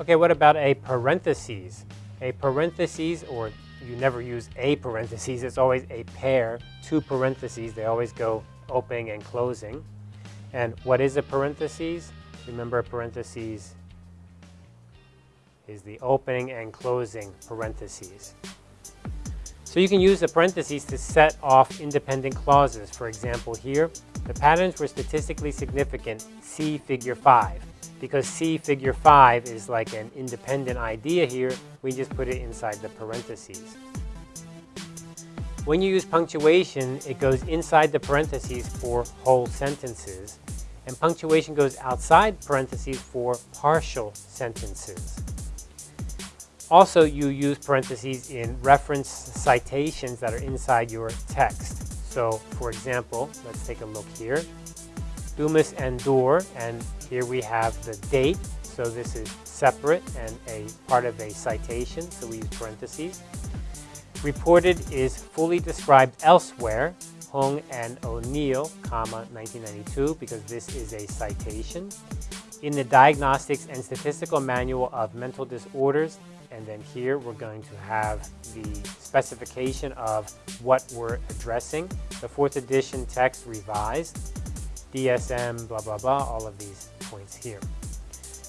Okay, what about a parentheses? A parentheses, or you never use a parentheses, it's always a pair, two parentheses, they always go opening and closing. And what is a parentheses? Remember a parentheses is the opening and closing parentheses. So you can use the parentheses to set off independent clauses. For example here, the patterns were statistically significant, see figure 5. Because see figure 5 is like an independent idea here, we just put it inside the parentheses. When you use punctuation, it goes inside the parentheses for whole sentences, and punctuation goes outside parentheses for partial sentences. Also, you use parentheses in reference citations that are inside your text. So, for example, let's take a look here. Dumas and Dor, and here we have the date. So this is separate and a part of a citation, so we use parentheses. Reported is fully described elsewhere, Hung and O'Neill, comma, 1992, because this is a citation. In the Diagnostics and Statistical Manual of Mental Disorders, and then here we're going to have the specification of what we're addressing. The fourth edition text revised, DSM, blah, blah, blah, all of these points here.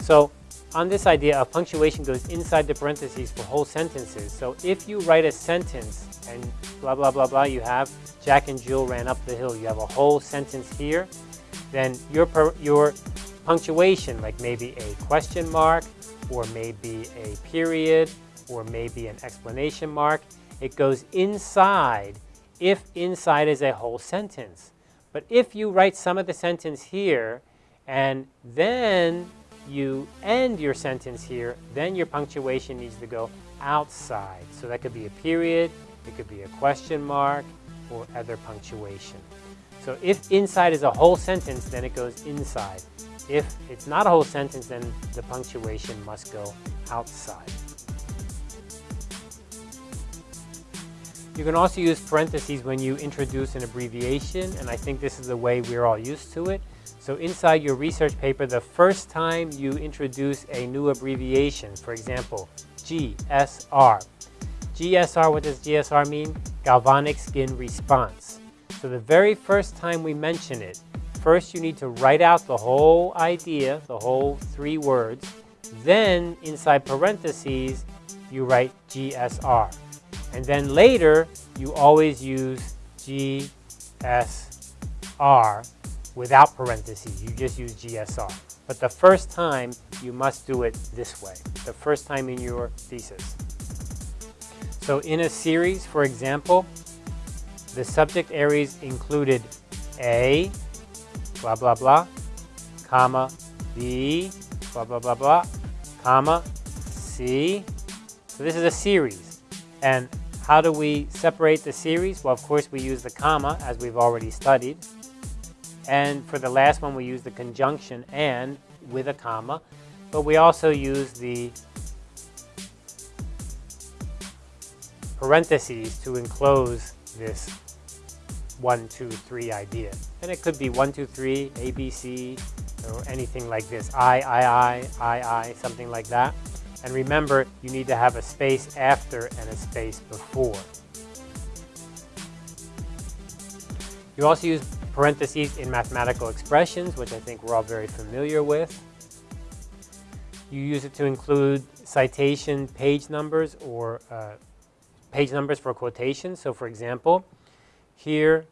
So on this idea of punctuation goes inside the parentheses for whole sentences. So if you write a sentence and blah, blah, blah, blah, you have Jack and Jill ran up the hill. You have a whole sentence here. Then your, your punctuation, like maybe a question mark, or maybe a period, or maybe an explanation mark. It goes inside if inside is a whole sentence. But if you write some of the sentence here and then you end your sentence here, then your punctuation needs to go outside. So that could be a period, it could be a question mark, or other punctuation. So if inside is a whole sentence, then it goes inside. If it's not a whole sentence, then the punctuation must go outside. You can also use parentheses when you introduce an abbreviation, and I think this is the way we're all used to it. So inside your research paper, the first time you introduce a new abbreviation, for example, GSR. GSR, what does GSR mean? Galvanic skin response. So the very first time we mention it, First, you need to write out the whole idea, the whole three words. Then, inside parentheses, you write GSR. And then later, you always use GSR without parentheses. You just use GSR. But the first time, you must do it this way. The first time in your thesis. So in a series, for example, the subject areas included A, blah, blah, blah, comma, B, blah, blah, blah, blah, comma, C. So this is a series. And how do we separate the series? Well, of course, we use the comma, as we've already studied. And for the last one, we use the conjunction and with a comma. But we also use the parentheses to enclose this one, two, three idea. And it could be one, two, three, A, B, C, or anything like this. I, I, I, I, I, something like that. And remember, you need to have a space after and a space before. You also use parentheses in mathematical expressions, which I think we're all very familiar with. You use it to include citation page numbers or uh, page numbers for quotations. So for example, here,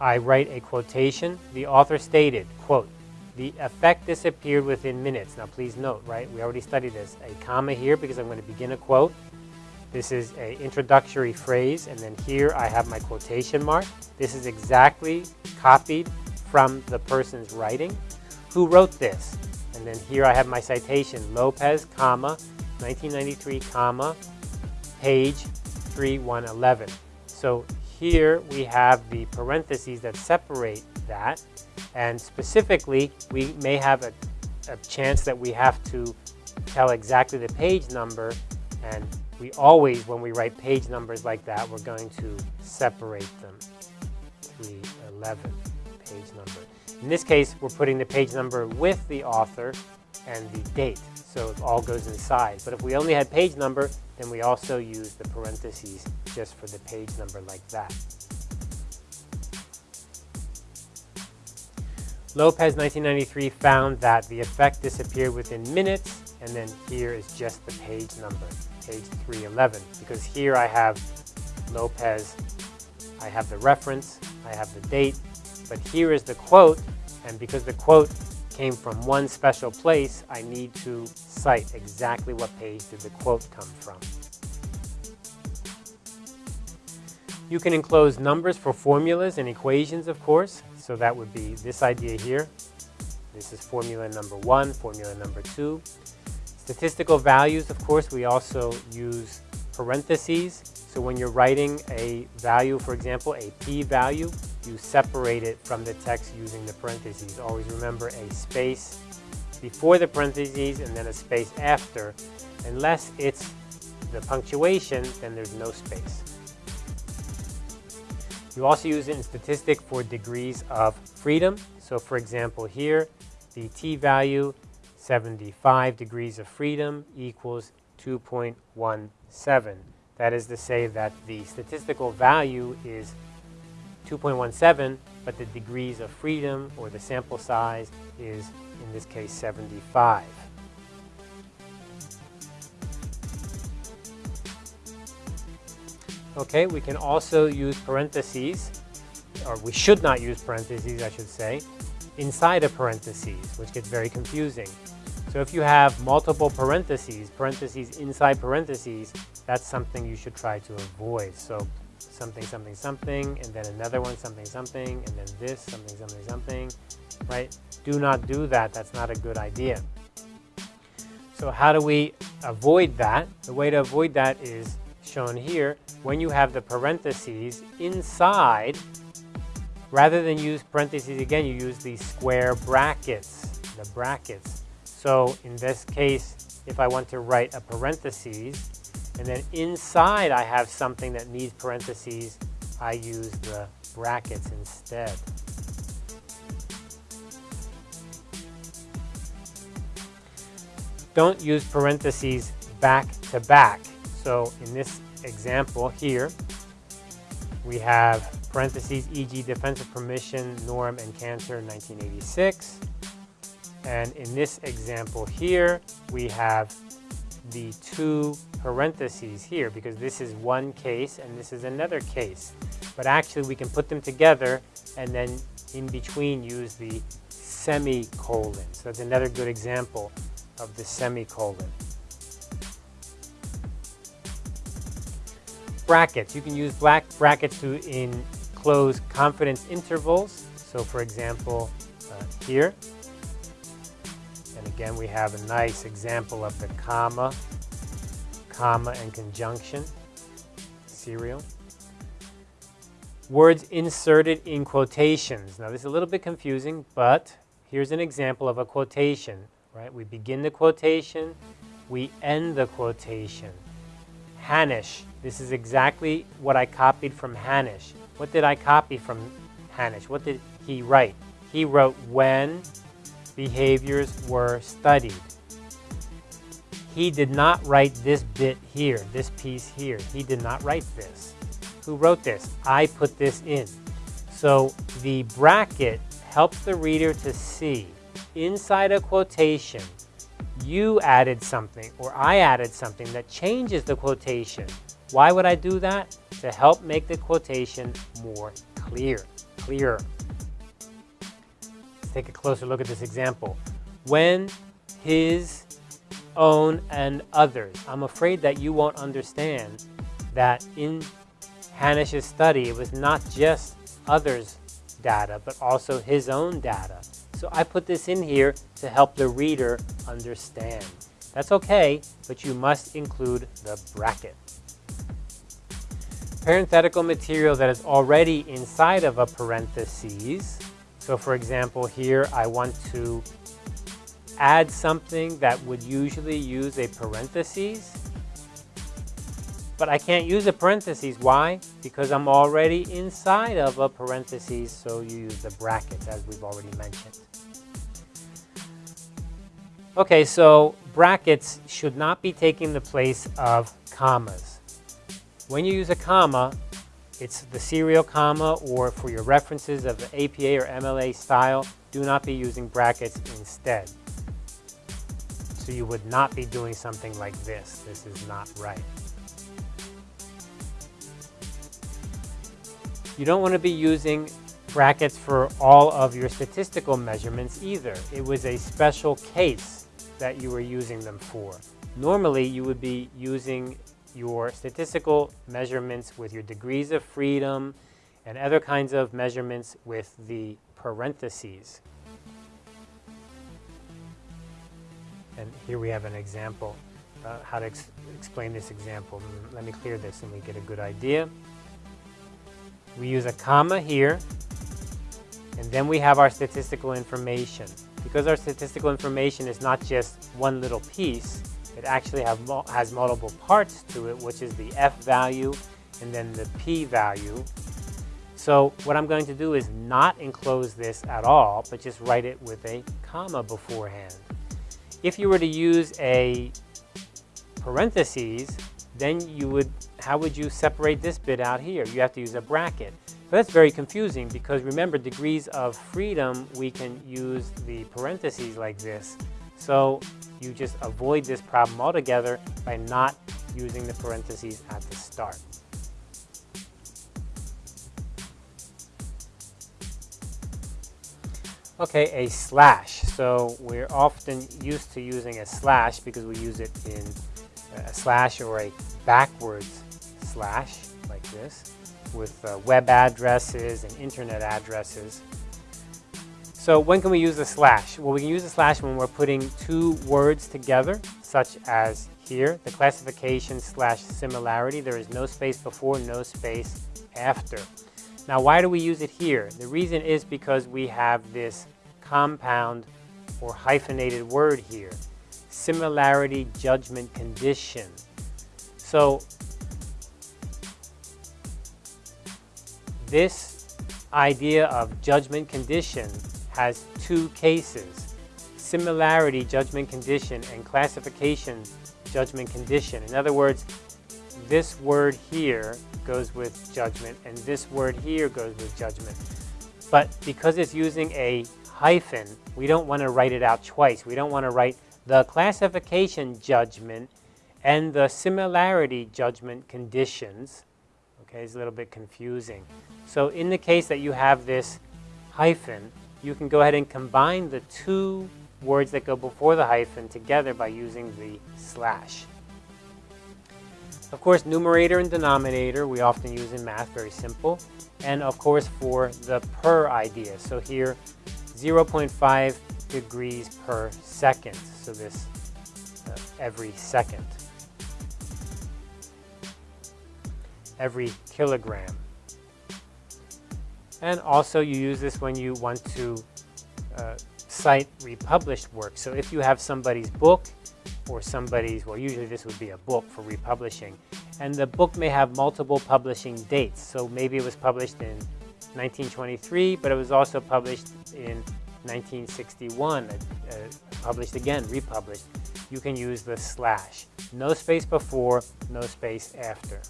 I write a quotation. The author stated, quote, the effect disappeared within minutes. Now please note, right, we already studied this. A comma here because I'm going to begin a quote. This is an introductory phrase, and then here I have my quotation mark. This is exactly copied from the person's writing. Who wrote this? And then here I have my citation, Lopez, comma, 1993, comma, page 3111. So here we have the parentheses that separate that. And specifically, we may have a, a chance that we have to tell exactly the page number. And we always, when we write page numbers like that, we're going to separate them. 311 page number. In this case, we're putting the page number with the author and the date. so it all goes inside. But if we only had page number, then we also use the parentheses just for the page number like that. Lopez 1993 found that the effect disappeared within minutes, and then here is just the page number, page 311, because here I have Lopez, I have the reference, I have the date, but here is the quote, and because the quote came from one special place, I need to cite exactly what page did the quote come from. You can enclose numbers for formulas and equations, of course. So that would be this idea here. This is formula number one, formula number two. Statistical values, of course, we also use parentheses. So when you're writing a value, for example, a p-value, you separate it from the text using the parentheses. Always remember a space before the parentheses and then a space after. Unless it's the punctuation, then there's no space. You also use it in statistic for degrees of freedom. So for example here, the t-value, 75 degrees of freedom equals 2.17. That is to say that the statistical value is 2.17, but the degrees of freedom or the sample size is, in this case, 75. Okay, we can also use parentheses, or we should not use parentheses, I should say, inside of parentheses, which gets very confusing. So if you have multiple parentheses, parentheses inside parentheses, that's something you should try to avoid. So something, something, something, and then another one, something, something, and then this, something, something, something, right? Do not do that. That's not a good idea. So how do we avoid that? The way to avoid that is shown here when you have the parentheses inside, rather than use parentheses again, you use the square brackets, the brackets. So in this case, if I want to write a parentheses, and then inside I have something that needs parentheses, I use the brackets instead. Don't use parentheses back to back. So in this example here, we have parentheses, e.g. defensive pessimism, Norem, and Cantor 1986. And in this example here, we have the two parentheses here because this is one case and this is another case. But actually we can put them together and then in between use the semicolon. So that's another good example of the semicolon. brackets. You can use black brackets to enclose confidence intervals. So for example, uh, here. Again, we have a nice example of the comma, comma and conjunction, serial. Words inserted in quotations. Now this is a little bit confusing, but here's an example of a quotation, right? We begin the quotation, we end the quotation. Hanisch. This is exactly what I copied from Hanisch. What did I copy from Hanisch? What did he write? He wrote when behaviors were studied. He did not write this bit here, this piece here. He did not write this. Who wrote this? I put this in. So the bracket helps the reader to see inside a quotation you added something or I added something that changes the quotation. Why would I do that? To help make the quotation more clear, clearer. Take a closer look at this example. When his own and others. I'm afraid that you won't understand that in Hanisch's study, it was not just others' data, but also his own data. So I put this in here to help the reader understand. That's okay, but you must include the bracket. Parenthetical material that is already inside of a parentheses. So for example, here I want to add something that would usually use a parentheses. But I can't use a parentheses. Why? Because I'm already inside of a parentheses, so you use the brackets as we've already mentioned. Okay, so brackets should not be taking the place of commas. When you use a comma, it's the serial comma or for your references of the APA or MLA style, do not be using brackets instead. So you would not be doing something like this. This is not right. You don't want to be using brackets for all of your statistical measurements either. It was a special case that you were using them for. Normally, you would be using your statistical measurements with your degrees of freedom and other kinds of measurements with the parentheses. And here we have an example, uh, how to ex explain this example. Mm, let me clear this and we get a good idea. We use a comma here, and then we have our statistical information. Because our statistical information is not just one little piece, it actually have, has multiple parts to it, which is the F value and then the P value. So what I'm going to do is not enclose this at all, but just write it with a comma beforehand. If you were to use a parentheses, then you would, how would you separate this bit out here? You have to use a bracket. But that's very confusing because remember degrees of freedom, we can use the parentheses like this. So you just avoid this problem altogether by not using the parentheses at the start. Okay, a slash. So we're often used to using a slash because we use it in a slash or a backwards slash like this with uh, web addresses and internet addresses. So when can we use a slash? Well, we can use a slash when we're putting two words together, such as here, the classification slash similarity. There is no space before, no space after. Now, why do we use it here? The reason is because we have this compound or hyphenated word here, similarity judgment condition. So this idea of judgment condition has two cases, similarity judgment condition and classification judgment condition. In other words, this word here goes with judgment and this word here goes with judgment. But because it's using a hyphen, we don't want to write it out twice. We don't want to write the classification judgment and the similarity judgment conditions. Okay, it's a little bit confusing. So in the case that you have this hyphen, you can go ahead and combine the two words that go before the hyphen together by using the slash. Of course, numerator and denominator we often use in math, very simple. And of course for the per idea. So here, 0.5 degrees per second. So this uh, every second. Every kilogram. And also you use this when you want to uh, cite republished work. So if you have somebody's book or somebody's, well usually this would be a book for republishing, and the book may have multiple publishing dates. So maybe it was published in 1923, but it was also published in 1961, uh, uh, published again, republished. You can use the slash. No space before, no space after.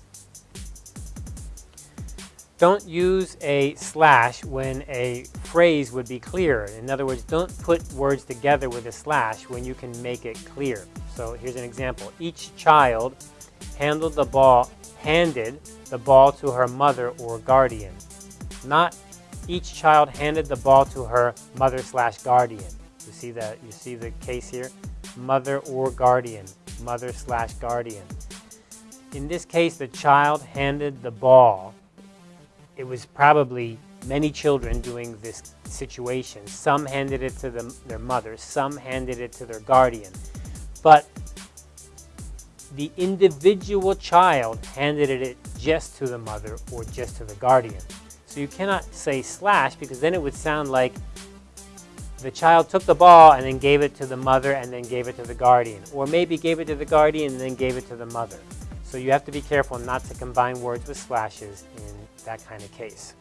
Don't use a slash when a phrase would be clear. In other words, don't put words together with a slash when you can make it clear. So here's an example. Each child handled the ball, handed the ball to her mother or guardian. Not each child handed the ball to her mother slash guardian. You see that? You see the case here? Mother or guardian. Mother slash guardian. In this case, the child handed the ball it was probably many children doing this situation. Some handed it to them, their mother, some handed it to their guardian. But the individual child handed it just to the mother or just to the guardian. So you cannot say slash because then it would sound like the child took the ball and then gave it to the mother and then gave it to the guardian. Or maybe gave it to the guardian and then gave it to the mother. So you have to be careful not to combine words with slashes in that kind of case.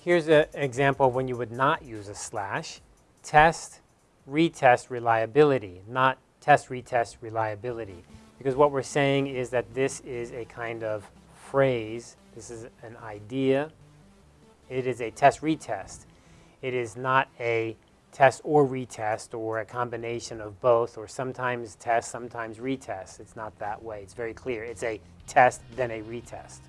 Here's an example of when you would not use a slash. Test retest reliability, not test retest reliability. Because what we're saying is that this is a kind of phrase, this is an idea, it is a test retest. It is not a test or retest or a combination of both or sometimes test, sometimes retest. It's not that way. It's very clear. It's a test, then a retest.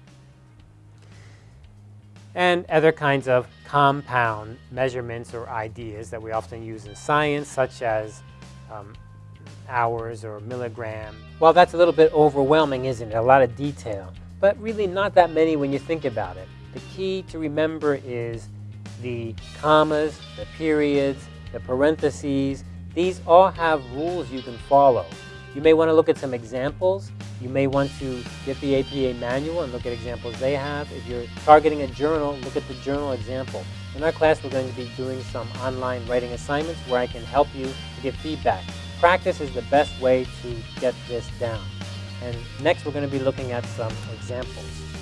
And other kinds of compound measurements or ideas that we often use in science, such as um, hours or milligram. Well, that's a little bit overwhelming, isn't it? A lot of detail, but really not that many when you think about it. The key to remember is the commas, the periods, the parentheses. These all have rules you can follow. You may want to look at some examples. You may want to get the APA manual and look at examples they have. If you're targeting a journal, look at the journal example. In our class, we're going to be doing some online writing assignments where I can help you to get feedback. Practice is the best way to get this down. And next, we're going to be looking at some examples.